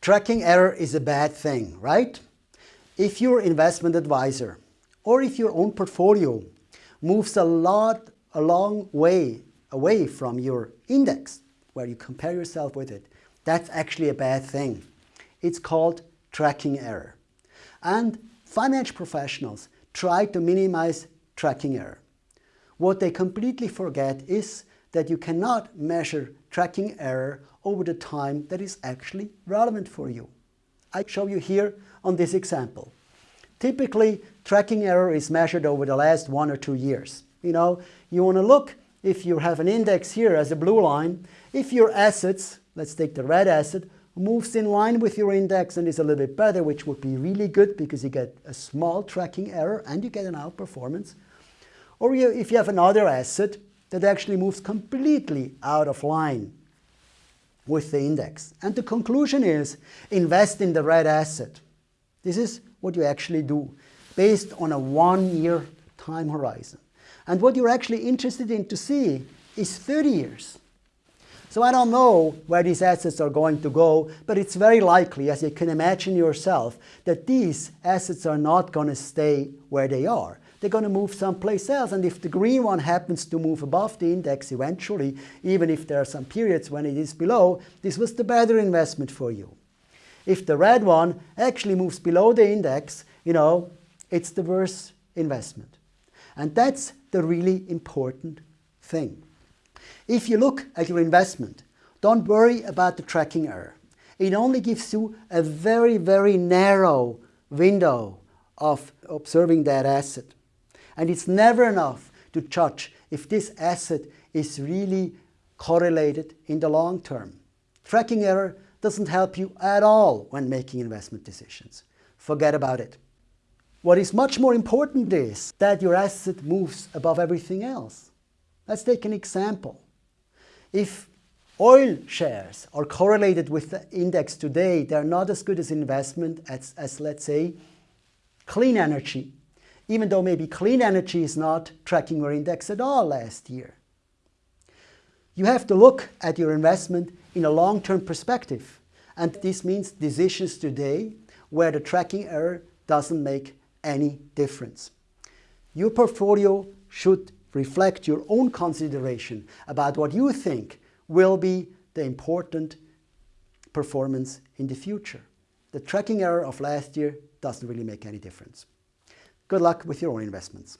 Tracking error is a bad thing, right? If your investment advisor or if your own portfolio moves a lot, a long way away from your index, where you compare yourself with it, that's actually a bad thing. It's called tracking error. And financial professionals try to minimize tracking error. What they completely forget is that you cannot measure tracking error over the time that is actually relevant for you. I show you here on this example. Typically, tracking error is measured over the last one or two years. You know, you want to look if you have an index here as a blue line, if your assets, let's take the red asset, moves in line with your index and is a little bit better, which would be really good because you get a small tracking error and you get an outperformance. Or you, if you have another asset that actually moves completely out of line with the index. And the conclusion is invest in the red asset. This is what you actually do based on a one-year time horizon. And what you're actually interested in to see is 30 years. So I don't know where these assets are going to go, but it's very likely, as you can imagine yourself, that these assets are not going to stay where they are. They're going to move someplace else. And if the green one happens to move above the index eventually, even if there are some periods when it is below, this was the better investment for you. If the red one actually moves below the index, you know, it's the worst investment. And that's the really important thing. If you look at your investment, don't worry about the tracking error. It only gives you a very, very narrow window of observing that asset. And it's never enough to judge if this asset is really correlated in the long term. Tracking error doesn't help you at all when making investment decisions. Forget about it. What is much more important is that your asset moves above everything else. Let's take an example. If oil shares are correlated with the index today, they're not as good as investment as, as let's say, clean energy, even though maybe clean energy is not tracking your index at all last year. You have to look at your investment in a long-term perspective. And this means decisions today where the tracking error doesn't make any difference. Your portfolio should reflect your own consideration about what you think will be the important performance in the future. The tracking error of last year doesn't really make any difference. Good luck with your own investments.